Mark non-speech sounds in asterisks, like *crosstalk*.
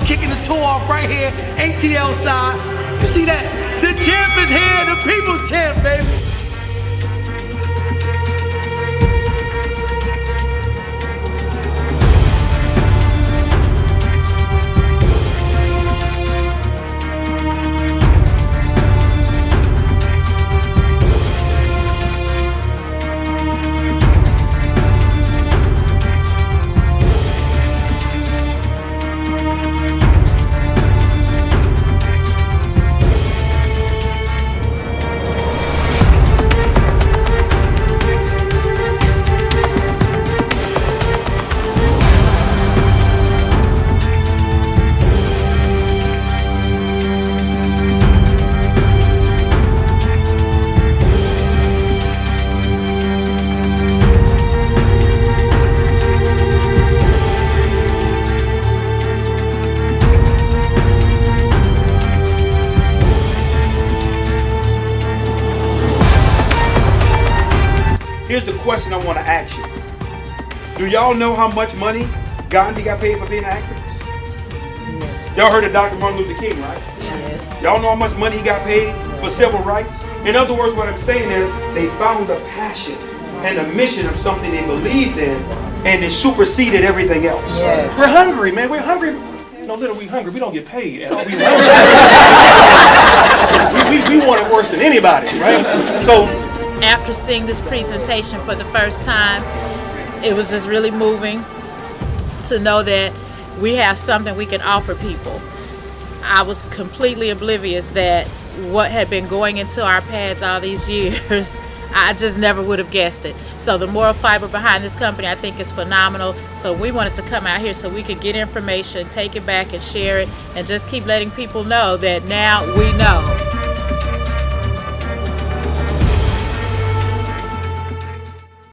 Kicking the tour off right here, ATL side. You see that? The champ is here, the people's champ, baby. Here's the question I want to ask you. Do y'all know how much money Gandhi got paid for being an activist? Y'all heard of Dr. Martin Luther King, right? Yes. Y'all know how much money he got paid for civil rights? In other words, what I'm saying is they found a passion and a mission of something they believed in and it superseded everything else. Yes. We're hungry, man. We're hungry. No, little, we hungry. We don't get paid at all. We, *laughs* we, we, we want it worse than anybody, right? So After seeing this presentation for the first time, it was just really moving to know that we have something we can offer people. I was completely oblivious that what had been going into our pads all these *laughs* years, I just never would have guessed it. So the moral fiber behind this company I think is phenomenal. So we wanted to come out here so we could get information, take it back and share it, and just keep letting people know that now we know.